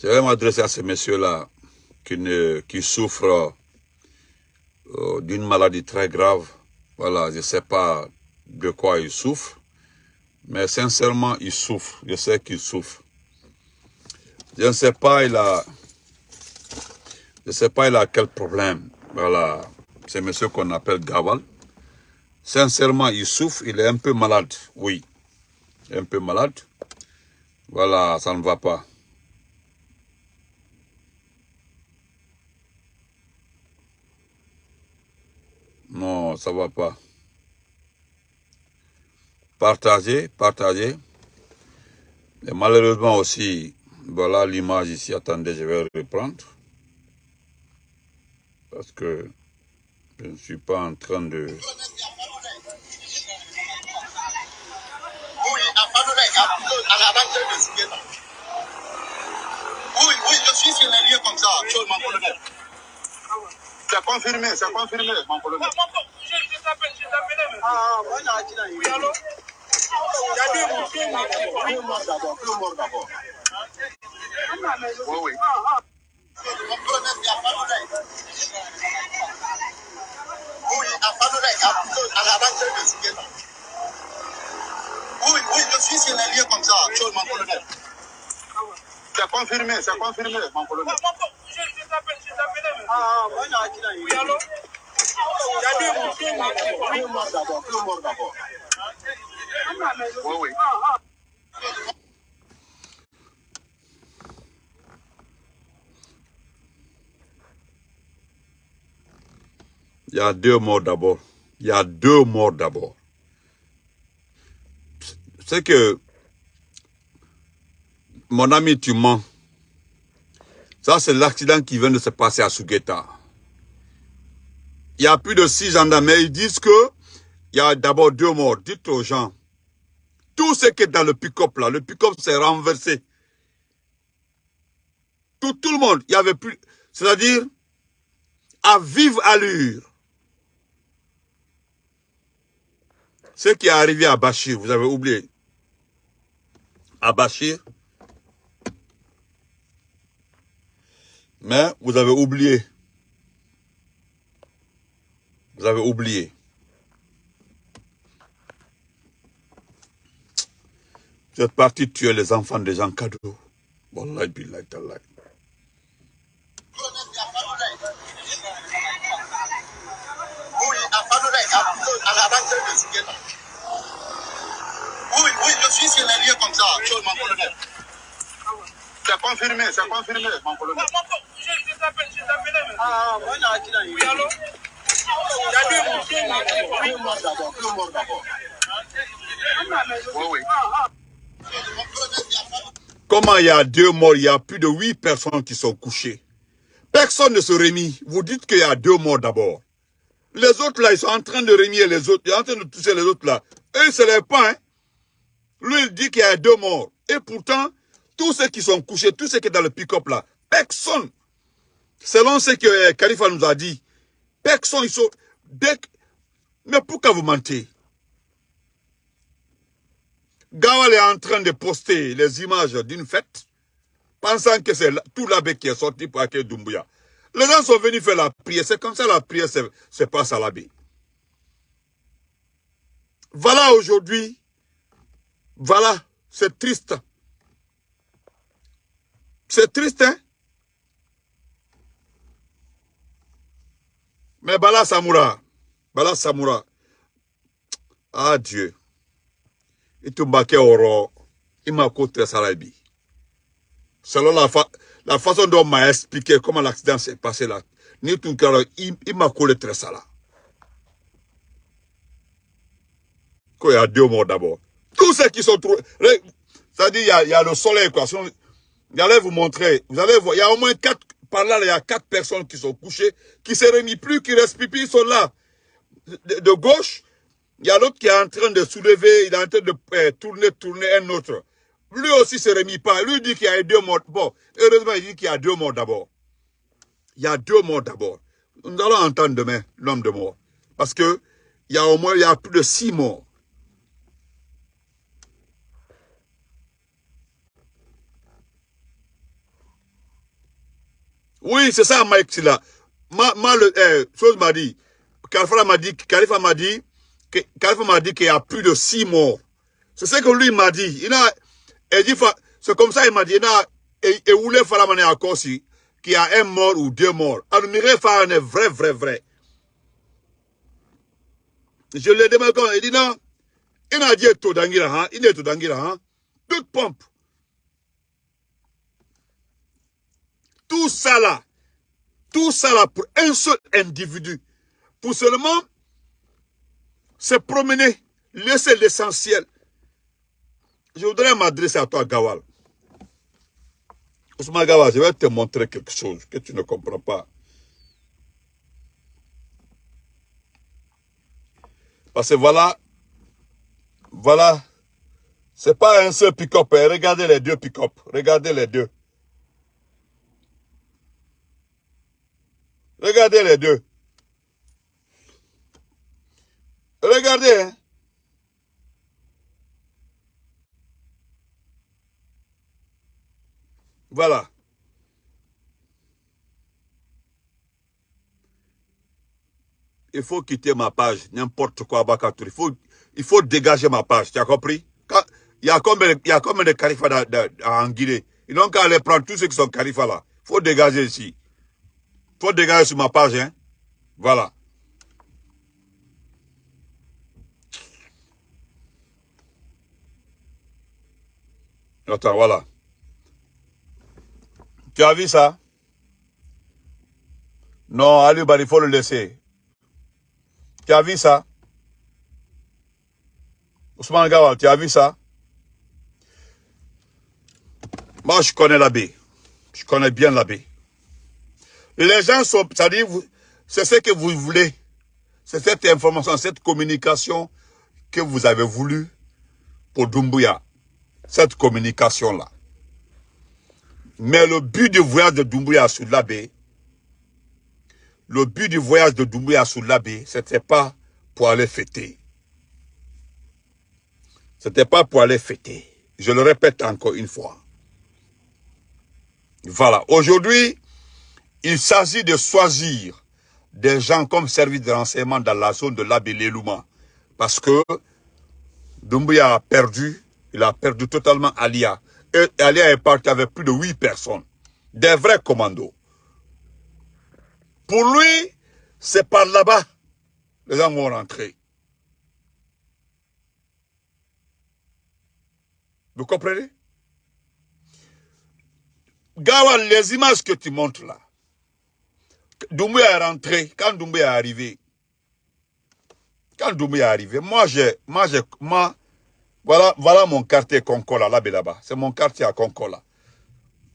Je vais m'adresser à ces messieurs-là qui, souffrent euh, d'une maladie très grave. Voilà, je ne sais pas de quoi ils souffrent, mais sincèrement, ils souffrent. Je sais qu'ils souffrent. Je ne sais pas, il a... Je ne sais pas, il a quel problème. Voilà, c'est monsieur qu'on appelle Gawal. Sincèrement, il souffre, il est un peu malade, oui. Un peu malade. Voilà, ça ne va pas. Non, ça va pas. Partagez, partagez. Et malheureusement aussi, voilà l'image ici. Attendez, je vais reprendre. Parce que je ne suis pas en train de... Oui, oui, je suis sur les lieux comme ça. C'est confirmé, c'est confirmé, mon colonel. Je t'appelle, je t'appelle. Ah, voilà, Oui, allô? Il y a deux morts, deux morts. Deux morts d'abord, deux morts d'abord. Oui, oui. Mon colonel, il y a pas de Oui, à Fadorek, à la rentrée de Sougueta. Oui, oui, je suis sur les lieux comme ça, mon colonel. C'est confirmé, c'est confirmé, mon colonel. Il y a deux morts, d'abord. Il y a deux morts d'abord. C'est que, mon ami, tu mens. Ça, c'est l'accident qui vient de se passer à Sugeta. Il y a plus de six gendarmes, mais ils disent que il y a d'abord deux morts. Dites aux gens, tout ce qui est dans le pick-up là, le pick-up s'est renversé. Tout, tout le monde, il y avait plus, c'est-à-dire, à vive allure. Ce qui est arrivé à Bachir, vous avez oublié. À Bachir. Mais vous avez oublié. Vous avez oublié. Vous êtes parti tuer les enfants des gens cadeaux. Wallahi billahi tallahi. Oui. Oui, oui, je suis sur les lieux comme ça. C'est confirmé, c'est confirmé, mon colonel. Comment il y a deux morts, il y a plus de huit personnes qui sont couchées. Personne ne se remet. Vous dites qu'il y a deux morts d'abord. Les autres là, ils sont en train de remuer les autres. Ils sont en train de toucher les autres là. Eux, lèvent pas. Hein? Lui, il dit qu'il y a deux morts. Et pourtant, tous ceux qui sont couchés, tous ceux qui sont dans le pick-up là, personne, selon ce que Khalifa nous a dit, personne, ils sont... Mais pourquoi vous mentez? Gawal est en train de poster les images d'une fête, pensant que c'est tout l'abbé qui est sorti pour accueillir Doumbouya. Les gens sont venus faire la prière. C'est comme ça la prière se, passe à l'abbé. Voilà aujourd'hui. Voilà. C'est triste. C'est triste, hein? Mais Bala Samoura, Bala Samoura, ah Dieu, il te oro, il m'a. Selon la, fa la façon dont on m'a expliqué comment l'accident s'est passé là, il, m'a collé très ça là. Qu'il y a deux morts d'abord. Tous ceux qui sont trouvés, c'est-à-dire il y, a, le soleil quoi. J'allais vous montrer, vous allez voir, il y a au moins quatre, par là, il y a quatre personnes qui sont couchées, qui se remis plus, qui respirent plus, ils sont là. De, gauche, il y a l'autre qui est en train de soulever, il est en train de euh, tourner, tourner un autre. Lui aussi se remis pas. Lui dit qu'il y a deux morts. Bon, heureusement, il dit qu'il y a deux morts d'abord. Il y a deux morts d'abord. Nous allons entendre demain l'homme de mort. Parce que il y a au moins il y a plus de six morts. Oui, c'est ça, Mike Silla. Ma, le, eh, chose m'a dit, Khalifa m'a dit, Khalifa m'a dit, Khalifa m'a dit qu'il y a plus de six morts. C'est ce que lui m'a dit. Il a, dit, c'est comme ça, il m'a dit, il a, et, voulait faire la manière à qu'il y a un mort ou deux morts. Alors, faire un vrai, vrai, vrai. Je lui ai demandé comment, il dit non, il a dit tout d'angira, hein, il est tout d'angira, hein. Toute pompe. Tout ça là, tout ça là pour un seul individu, pour seulement se promener, laisser l'essentiel. Je voudrais m'adresser à toi, Gawal. Ousmane Gawal, je vais te montrer quelque chose que tu ne comprends pas. Parce que voilà, voilà, c'est pas un seul pick-up. Hein. Regardez les deux pick-up. Regardez les deux. Regardez les deux. Regardez. Hein. Voilà. Il faut quitter ma page, n'importe quoi, Il faut, il faut dégager ma page, tu as compris? Il y a combien, il y a combien de califats en Guinée Ils n'ont qu'à aller prendre tous ceux qui sont califats là. Il faut dégager ici. Faut dégager sur ma page, hein. Voilà. Attends, voilà. Tu as vu ça? Non, Ali il faut le laisser. Tu as vu ça? Ousmane Gawal, tu as vu ça? Moi, je connais l'abbé. Je connais bien l'abbé. Les gens sont, c'est-à-dire, c'est ce que vous voulez. C'est cette information, cette communication que vous avez voulu pour Dumbuya. Cette communication-là. Mais le but du voyage de Doumbouya sur l'abbé, le but du voyage de Doumbouya sur l'abbé, c'était pas pour aller fêter. C'était pas pour aller fêter. Je le répète encore une fois. Voilà. Aujourd'hui, il s'agit de choisir des gens comme service de renseignement dans la zone de l'abbé Lelouma. Parce que Doumbouya a perdu, il a perdu totalement Alia. Et Alia est parti avec plus de huit personnes. Des vrais commandos. Pour lui, c'est par là-bas les gens vont rentrer. Vous comprenez? Gawa, les images que tu montres là, Doumbouya est rentré, quand Doumbouya est arrivé, quand Doumbouya est arrivé, moi j'ai, moi j'ai, moi, voilà, voilà mon quartier Concola, là là-bas. C'est mon quartier à Concola.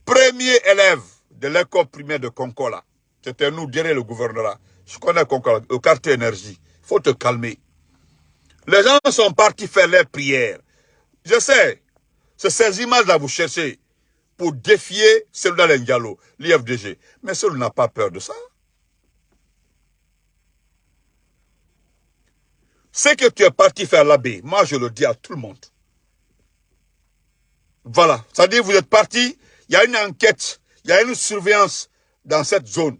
Premier élève de l'école primaire de Concola. C'était nous, derrière le gouvernorat. Je connais Concola, le quartier énergie. Il faut te calmer. Les gens sont partis faire leurs prières. Je sais, c'est ces images-là vous cherchez pour défier celui Ndialo, l'IFDG. Mais celui n'a pas peur de ça. Ce que tu es parti faire l'abbé, moi je le dis à tout le monde. Voilà. C'est-à-dire vous êtes parti, il y a une enquête, il y a une surveillance dans cette zone.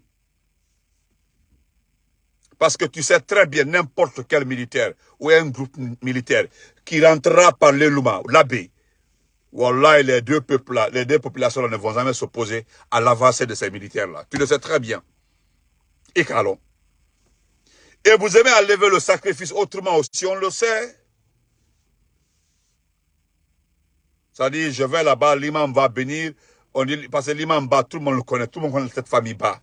Parce que tu sais très bien n'importe quel militaire ou un groupe militaire qui rentrera par l'Eluma, l'abbé. Wallah, les deux peuples les deux populations ne vont jamais s'opposer à l'avancée de ces militaires-là. Tu le sais très bien. Et qu'allons. Et vous aimez à lever le sacrifice autrement aussi, on le sait. Ça dit, je vais là-bas, l'imam va venir. On parce que l'imam bas, tout le monde le connaît, tout le monde connaît cette famille bas.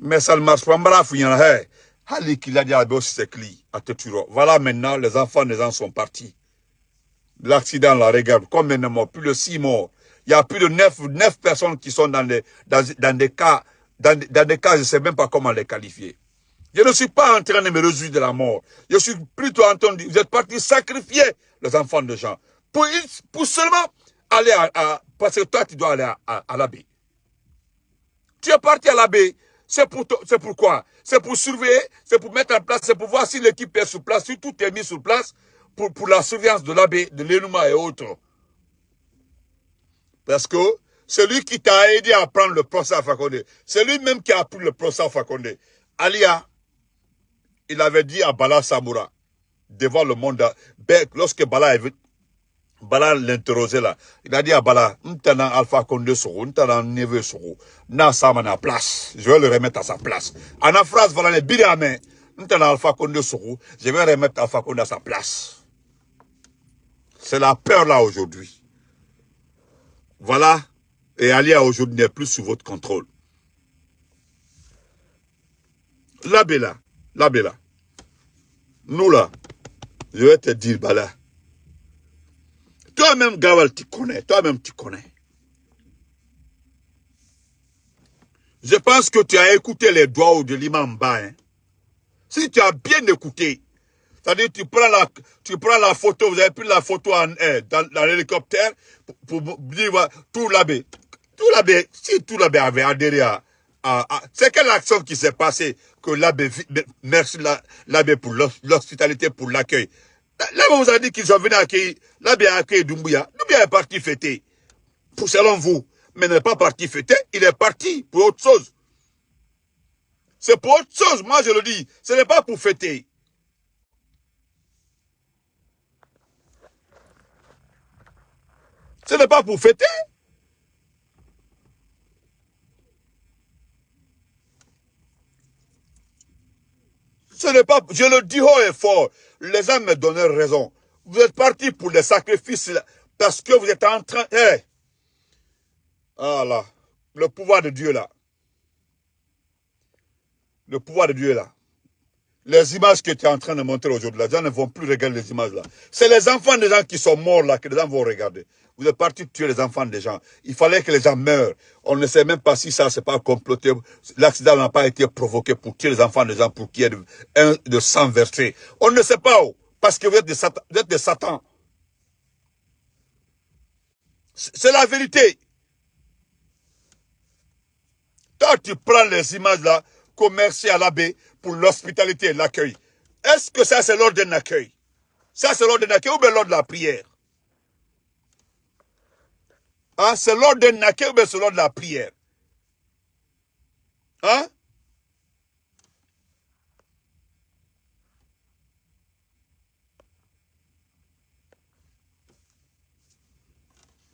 Mais ça ne marche pas. Voilà maintenant, les enfants les gens sont partis. L'accident là, regarde, combien de morts Plus de six morts. Il y a plus de neuf, personnes qui sont dans, les, dans des cas, dans, dans des cas, je ne sais même pas comment les qualifier. Je ne suis pas en train de me réjouir de la mort. Je suis plutôt en train de dire, vous êtes partis sacrifier les enfants de gens. Pour, pour seulement aller à, Parce que toi, tu dois aller à, à, l'abbé. Tu es parti à l'abbé. C'est pour, c'est pourquoi C'est pour surveiller, c'est pour mettre en place, c'est pour voir si l'équipe est sur place, si tout est mis sur place pour, pour la surveillance de l'abbé, de l'énuma et autres. Parce que C'est lui qui t'a aidé à prendre le procès à Fakonde. C'est lui-même qui a pris le procès à Fakonde. Alia, il avait dit à Bala Samoura, devant le monde, lorsque Bala est Bala l'interrogeait là. Il a dit à Bala, Ntana Alpha Condé Soro, Neve Soro, Na Samana place. Je vais le remettre à sa place. En la phrase, voilà les biramens. Ntana Alpha Condé Soro, je vais remettre Alpha Condé à sa place. C'est la peur là aujourd'hui. Voilà. Et Alia aujourd'hui n'est plus sous votre contrôle. La Bella, la Bella. Nous là, je vais te dire, Bala. Toi-même, Gawal, tu connais. Toi-même, tu connais. Je pense que tu as écouté les doigts de l'imam. Hein. Si tu as bien écouté, c'est-à-dire tu prends la, tu prends la photo, vous avez pris la photo en, eh, dans, l'hélicoptère pour, dire tout l'abbé. Tout l'abbé, si tout l'abbé avait adhéré à, c'est quelle action qui s'est passée que l'abbé, merci l'abbé pour l'hospitalité, pour l'accueil? Là, vous a dit qu'ils sont venus accueillir, l'abbé a accueilli Doumbouya. Doumbouya est parti fêter. Pour selon vous. Mais n'est pas parti fêter, il est parti pour autre chose. C'est pour autre chose, moi je le dis. Ce n'est pas pour fêter. Ce n'est pas pour fêter. Ce n'est pas, je le dis haut et fort, les gens me donnaient raison. Vous êtes partis pour les sacrifices parce que vous êtes en train... Hey. Ah là, le pouvoir de Dieu là. Le pouvoir de Dieu là. Les images que tu es en train de montrer aujourd'hui, les gens ne vont plus regarder les images là. C'est les enfants des gens qui sont morts là que les gens vont regarder. Vous êtes partis tuer les enfants des gens. Il fallait que les gens meurent. On ne sait même pas si ça, c'est pas comploté. L'accident n'a pas été provoqué pour tuer les enfants des gens, pour qu'il y ait de, un, de sang versé. On ne sait pas où. Parce que vous êtes des Satan. Vous êtes des Satan. C'est la vérité. Toi, tu prends les images là, comme merci à l'abbé pour l'hospitalité et l'accueil. Est-ce que ça, c'est l'ordre d'un accueil? Ça, c'est l'ordre d'un accueil ou bien l'ordre de la prière? Hein? C'est l'ordre ou bien c'est l'ordre de la prière? Hein?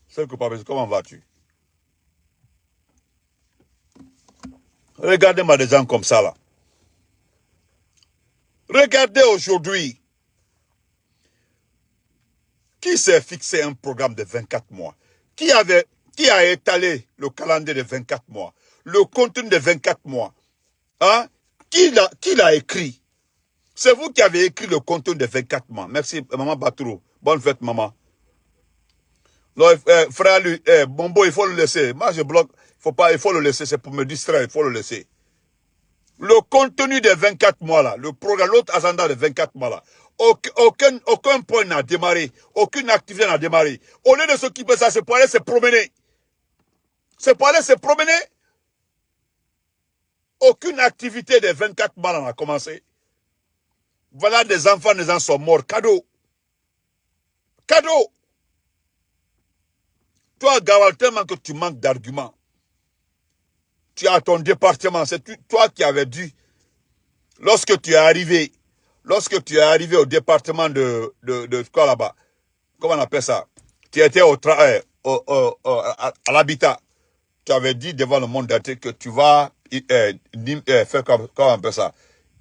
C'est que papa, comment vas-tu? Regardez-moi des gens comme ça là. Regardez aujourd'hui. Qui s'est fixé un programme de 24 mois? Qui, avait, qui a étalé le calendrier de 24 mois Le contenu de 24 mois hein? Qui l'a écrit? C'est vous qui avez écrit le contenu de 24 mois. Merci, maman Batrou. Bonne fête, maman. Non, eh, frère, lui, eh, Bombo, il faut le laisser. Moi, je bloque. Il faut pas, il faut le laisser. C'est pour me distraire. Il faut le laisser. Le contenu des 24 mois là, le programme, l'autre agenda des 24 mois là, aucun, aucun point n'a démarré, aucune activité n'a démarré. Au lieu de s'occuper de ça, c'est pour aller se promener. C'est pour aller se promener. Aucune activité des 24 mois n'a commencé. Voilà des enfants, des gens sont morts. Cadeau. Cadeau. Toi, Gawal, tellement que tu manques d'arguments tu as ton département, c'est toi qui avais dit, lorsque tu es arrivé, lorsque tu es arrivé au département de, de, quoi là-bas, comment on appelle ça? Tu étais au travail, au, à, l'habitat. Tu avais dit devant le monde entier que tu vas euh, euh, faire, comment on appelle ça?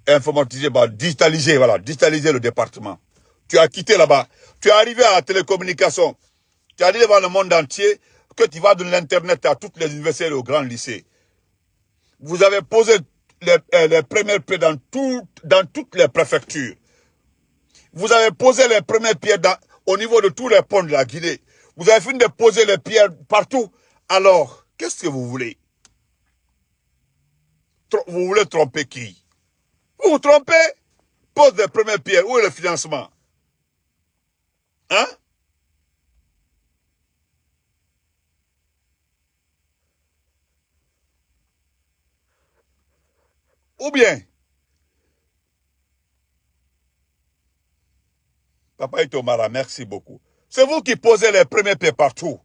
Informatiser, bah, digitaliser, voilà, digitaliser le département. Tu as quitté là-bas. Tu es arrivé à la télécommunication. Tu as dit devant le monde entier que tu vas de l'Internet à toutes les universités et aux grands lycées vous avez posé les, euh, premières pierres dans, tout, dans toutes les préfectures. Vous avez posé les premières pierres au niveau de tous les ponts de la Guinée. Vous avez fini de poser les pierres partout. Alors, qu'est-ce que vous voulez? Vous voulez tromper qui? Vous vous trompez? Pose les premières pierres. Où est le financement? Hein? Ou bien, Papa Itomara, merci beaucoup. C'est vous qui posez les premiers pieds partout.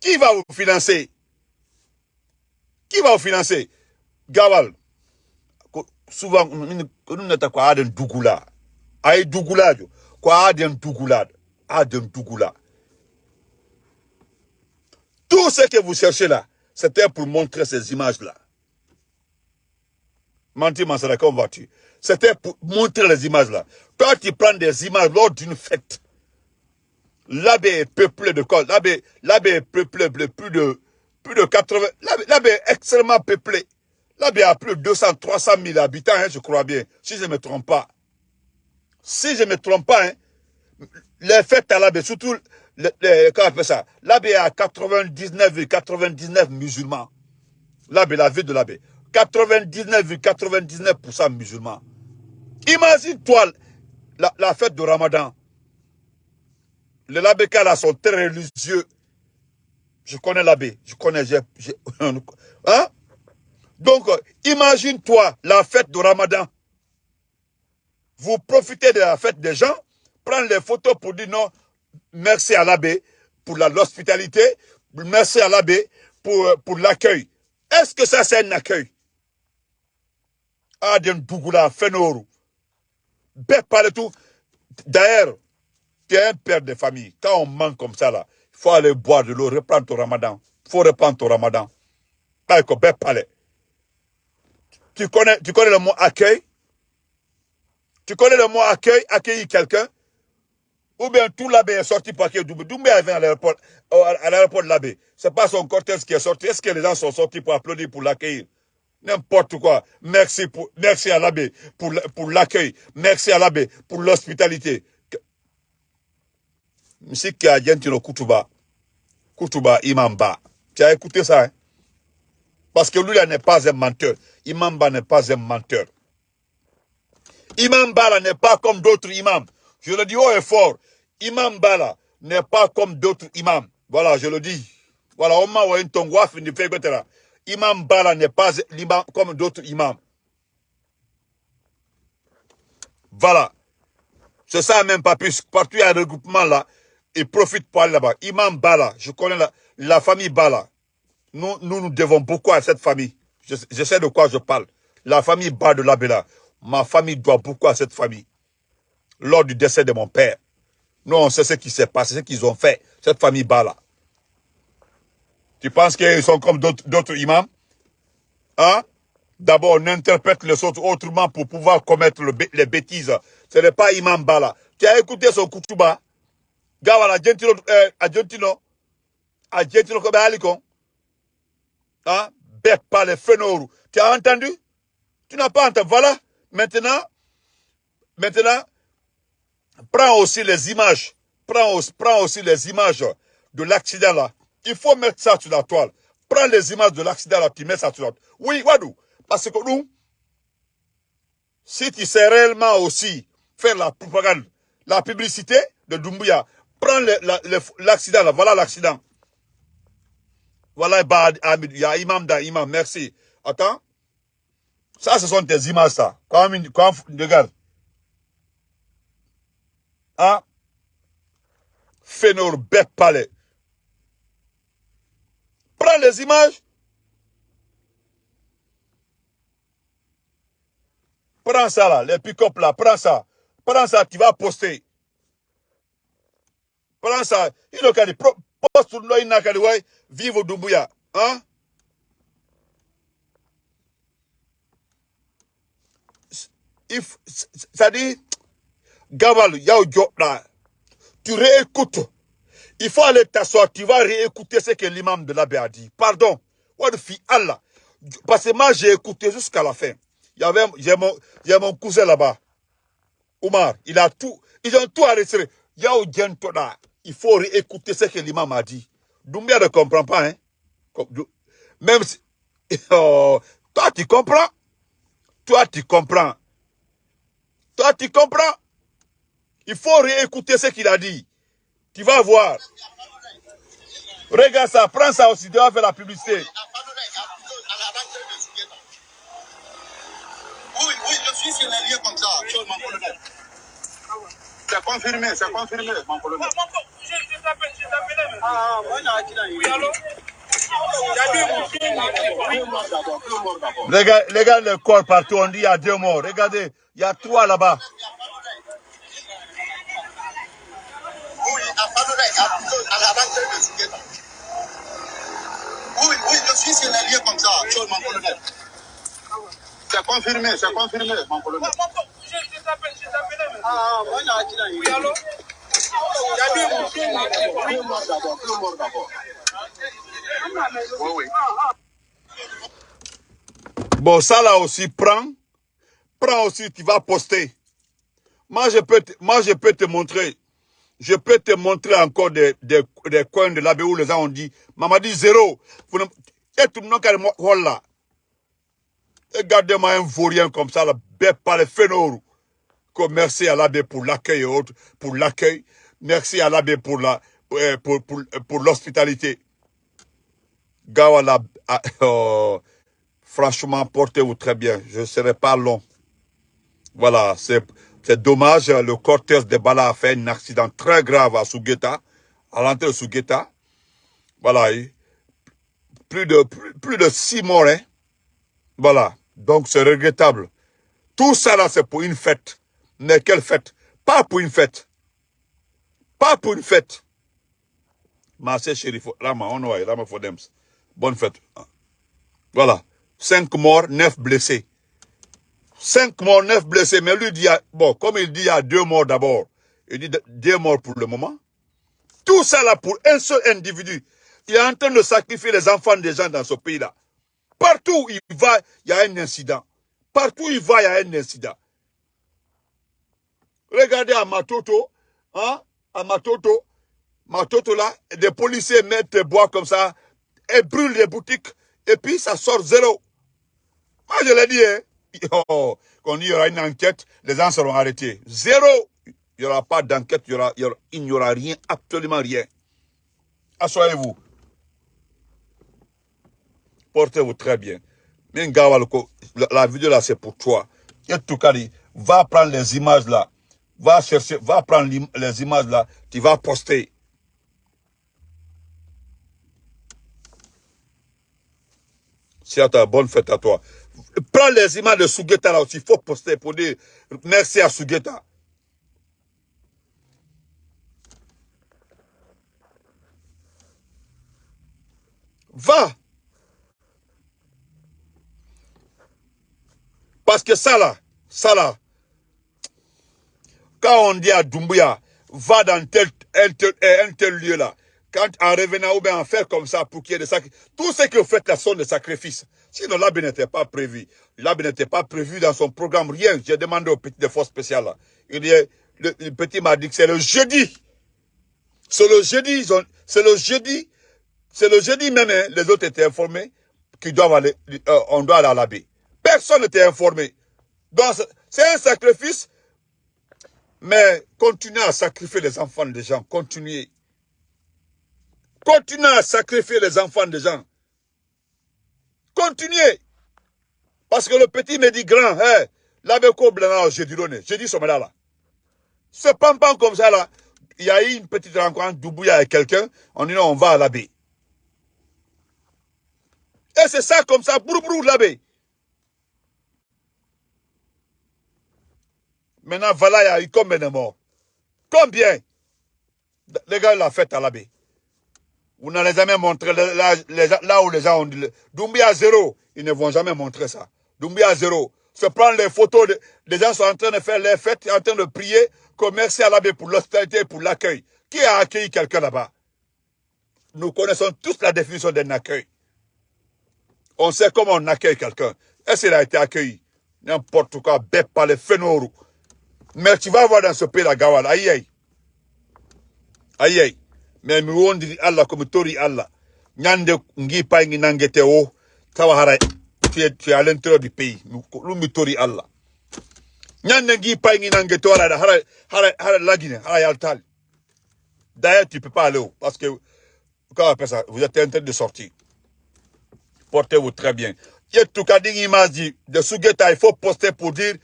Qui va vous financer? Qui va vous financer? Gawal. Souvent, nous n'avons pas de Dougoula. Aïe Dougoula. Quoi de Dougoula Adem Dougoula. Tout ce que vous cherchez là, c'était pour montrer ces images-là. Menti Mansara, comment vas-tu C'était pour montrer les images-là. Quand tu prends des images lors d'une fête, l'abbé est peuplé de quoi L'abbé est peuplé de plus de, plus de 80... L'abbé est extrêmement peuplé. L'abbé a plus de 200, 300 000 habitants, hein, je crois bien, si je ne me trompe pas. Si je ne me trompe pas, hein, les fêtes à l'abbé, surtout, les, comment on appelle ça? L'abbé a 99,99 99 musulmans. L'abbé, la ville de l'abbé. 99,99% musulmans. Imagine-toi la, fête de Ramadan. Les Labéka là sont très religieux. Je connais l'abbé. Je connais. hein? Donc, imagine-toi la fête de Ramadan. Vous profitez de la fête des gens, prendre les photos pour dire non, merci à l'abbé pour l'hospitalité, merci à l'abbé pour, pour l'accueil. Est-ce que ça c'est un accueil? Adem Bougoula, Fenoru. parle tout. D'ailleurs, tu es un père de famille. Quand on manque comme ça, là, il faut aller boire de l'eau, reprendre ton ramadan. Il faut reprendre ton ramadan. Tu connais, tu connais le mot accueil? Tu connais le mot accueil, accueillir quelqu'un? Ou bien tout l'abbé est sorti pour accueillir Doumbé. Doumbé est à l'aéroport, à l'aéroport de l'abbé. C'est pas son cortège qui est sorti. Est-ce que les gens sont sortis pour applaudir, pour l'accueillir? N'importe quoi. Merci, pour, merci à l'abbé pour, pour l'accueil. Merci à l'abbé pour l'hospitalité. Monsieur le Kutuba. Kutuba Imamba. Tu as écouté ça, hein? Parce que lui, n'est pas un menteur. Imamba n'est pas un menteur. Imam Bala n'est pas comme d'autres imams. Je le dis haut et fort. Imam Bala n'est pas comme d'autres imams. Voilà, je le dis. Voilà, on m'a envoyé un tongwa, Imam Bala n'est pas comme d'autres imams. Voilà. C'est ça même, pas plus. Partout il y a un regroupement là. Il profite pour aller là-bas. Imam Bala, je connais la, famille Bala. Nous, nous, devons beaucoup à cette famille. Je, sais de quoi je parle. La famille Bala de l'Abela. Ma famille doit beaucoup à cette famille. Lors du décès de mon père. Nous, on sait ce qui s'est passé, ce qu'ils ont fait. Cette famille Bala. Tu penses qu'ils sont comme d'autres imams? Hein? D'abord, on interprète les autres autrement pour pouvoir commettre les bêtises. Ce n'est pas imam Bala. Tu as écouté son kutuba Gawala, Argentino, euh, Argentino, Argentino, comme. Hein? Bête pas les fenors. Tu as entendu? Tu n'as pas entendu. Voilà. Maintenant, maintenant, prends aussi les images. Prends aussi les images de l'accident là. Il faut mettre ça sur la toile. Prends les images de l'accident là, tu mets ça sur la toile. Oui, Wadou. Parce que nous, si tu sais réellement aussi faire la propagande, la publicité de Doumbouya, prends l'accident là, voilà l'accident. Voilà, il y a imam da imam, merci. Attends. Ça, ce sont tes images, ça. Quand, quand regarde. Hein? Fénor Bête Palais. Prends les images. Prends ça là, les pick-up là, prends ça. Prends ça, tu vas poster. Prends ça. Il a dit, poste sur le n'a vive au Dumbuya. Hein? If, ça dit, Gabal, y'a. Tu réécoutes il faut aller t'asseoir, tu vas réécouter ce que l'imam de l'abbé a dit. Pardon. Allah. Parce que moi, j'ai écouté jusqu'à la fin. Il y j'ai mon, mon cousin là-bas. Omar, il a tout, ils ont tout arrêté. Il faut réécouter ce que l'imam a dit. Doumbia ne comprend pas, hein. Même si, oh, toi, tu comprends. Toi, tu comprends. Toi, tu comprends. Il faut réécouter ce qu'il a dit. Tu vas voir. Regarde ça, prends ça aussi, tu vas faire la publicité. Oui, oui, je suis sur les lieux comme ça, mon colonel. C'est confirmé, c'est confirmé, mon colonel. Je t'appelle, je t'appelle. Ah, Oui, allô? Regarde, regarde le corps partout, on dit il y a deux morts. Regardez, il y a trois là-bas. Oui, à Fanoula, à de Sougueta. Oui, oui, je suis signalé comme ça, mon colonel. C'est confirmé, c'est confirmé, mon colonel. Je t'appelle, je t'appelle. Ah, moi, j'ai dit. Oui, allô? Il y a deux morts. Deux morts d'abord, deux morts d'abord. Oui, oui. Bon, ça là aussi, prends. Prends aussi, tu vas poster. Moi, je peux te, moi, je peux te montrer. Je peux te montrer encore des, coins de l'abbé où les gens ont dit, maman dit zéro. Vous ne, voilà. Regardez-moi un vaurien comme ça, là, par les. Merci à l'abbé pour l'accueil et autres, pour l'accueil. Merci à l'abbé pour la, euh, pour, pour, pour l'hospitalité. Gawala, ah, oh, franchement, portez-vous très bien. Je ne serai pas long. Voilà, c'est dommage. Le cortège de Bala a fait un accident très grave à Sugeta, à l'entrée de Sugeta. Voilà, plus de, plus, de six morts. Hein. Voilà, donc c'est regrettable. Tout ça là, c'est pour une fête. Mais quelle fête? Pas pour une fête. Pas pour une fête. Marseille Chérif, Rama, on Rama Fodems. Bonne fête. Voilà. Cinq morts, neuf blessés. Cinq morts, neuf blessés. Mais lui dit, bon, comme il dit, il y a deux morts d'abord. Il dit deux morts pour le moment. Tout ça là pour un seul individu. Il est en train de sacrifier les enfants des gens dans ce pays-là. Partout où il va, il y a un incident. Partout où il va, il y a un incident. Regardez à Matoto, hein, à Matoto, Matoto là, des policiers mettent des bois comme ça, et brûlent les boutiques, et puis ça sort zéro. Moi, je l'ai dit, hein. Oh, quand il y aura une enquête, les gens seront arrêtés. Zéro. Il n'y aura pas d'enquête, il, n'y aura rien, absolument rien. Assoyez-vous. Portez-vous très bien. La vidéo là, c'est pour toi. Et tout cas, va prendre les images là. Va chercher, va prendre les images là. Tu vas poster. Si à ta bonne fête à toi. Prends les images de Sugeta là aussi. Il faut poster pour dire merci à Sugeta. Va. Parce que ça là, ça là, quand on dit à Doumbouya, va dans tel, un, tel, lieu là, quand en revenant ou bien en faire comme ça pour qu'il y ait des sacrifices, tout ce que vous faites là sont des sacrifices. Sinon l'abbé n'était pas prévu. L'abbé n'était pas prévu dans son programme, rien. J'ai demandé au petit des forces spéciales. Il le, petit m'a dit que c'est le jeudi. C'est le jeudi, c'est le jeudi, c'est le jeudi même, hein, les autres étaient informés qu'ils doivent aller, euh, on doit aller à l'abbé. Personne n'était informé. Donc, c'est un sacrifice, mais continuez à sacrifier les enfants des gens. Continuez. Continuez à sacrifier les enfants des gens. Continuez. Parce que le petit me dit grand, hein, l'abbé blanc, j'ai dit j'ai dit ce là. C'est pas comme ça là. Il y a eu une petite rencontre Doubouya avec quelqu'un, on dit non, on va à l'abbé. Et c'est ça comme ça, brou brou l'abbé. Maintenant, voilà, il y a eu combien de morts? Combien? Les gars l'ont fait à l'abbé. Vous n'allez jamais montrer là, où les gens ont dit. Doumbia zéro, ils ne vont jamais montrer ça. Doumbia zéro. Se prendre les photos, les gens sont en train de faire les fêtes, en train de prier, merci à l'abbé pour l'hospitalité, pour l'accueil. Qui a accueilli quelqu'un là-bas? Nous connaissons tous la définition d'un accueil. On sait comment on accueille quelqu'un. Est-ce qu'il a été accueilli? N'importe quoi, bête par les phénomènes. Mais tu vas voir dans ce pays la Gawal, aïe aïe. Aïe aïe. Mais mi wondiri Allah comme tori Allah. Nyande ngi pay ngi nangete o. Tawa hara tu es, à l'intérieur du pays. Lumi tori Allah. Nyande ngi pay ngi nangete hara hara hara hara lagine hara yaltal. D'ailleurs tu peux pas aller parce que on ça, vous êtes en train de sortir. Portez-vous très bien. Tout cas image de Sugeta, il faut poster pour dire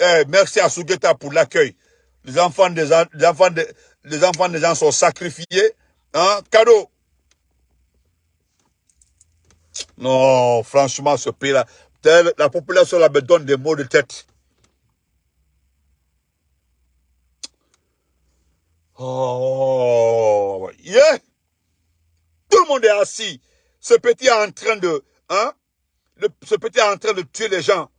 eh, merci à Sugeta pour l'accueil. Les enfants des les enfants des, les enfants des gens sont sacrifiés. Hein, cadeau. Non, franchement, ce pays-là, la population là me donne des mots de tête. Oh, yeah! Tout le monde est assis. Ce petit est en train de, hein? ce petit est en train de tuer les gens.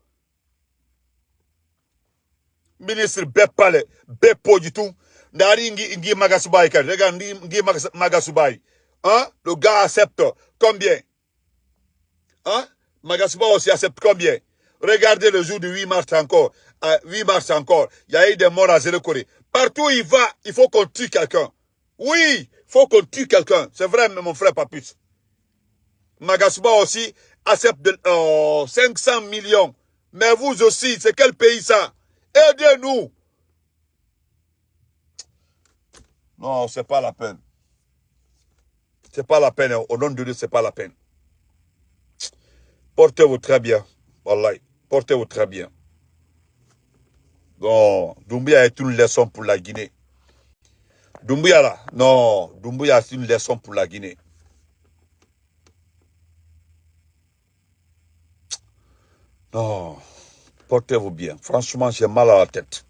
Ministre Bepale, Bepo du tout. Nari Ngi Magasubai, regarde Ngi Magasubai. Hein? Le gars accepte combien? Hein? Magasubai aussi accepte combien? Regardez le jour du 8 mars encore. 8 mars encore. Il y a eu des morts à Zéro Corée. Partout où il va, il faut qu'on tue quelqu'un. Oui, il faut qu'on tue quelqu'un. C'est vrai, mon frère Papus. Magasuba aussi accepte de, 500 euh, millions. Mais vous aussi, c'est quel pays ça? Aidez-nous. Non, c'est pas la peine. C'est pas la peine. Au nom de Dieu, c'est pas la peine. Portez-vous très bien. Portez-vous très bien. Bon, Doumbia est une leçon pour la Guinée. Doumbia là, non, Doumbia est une leçon pour la Guinée. Non, portez-vous bien. Franchement, j'ai mal à la tête.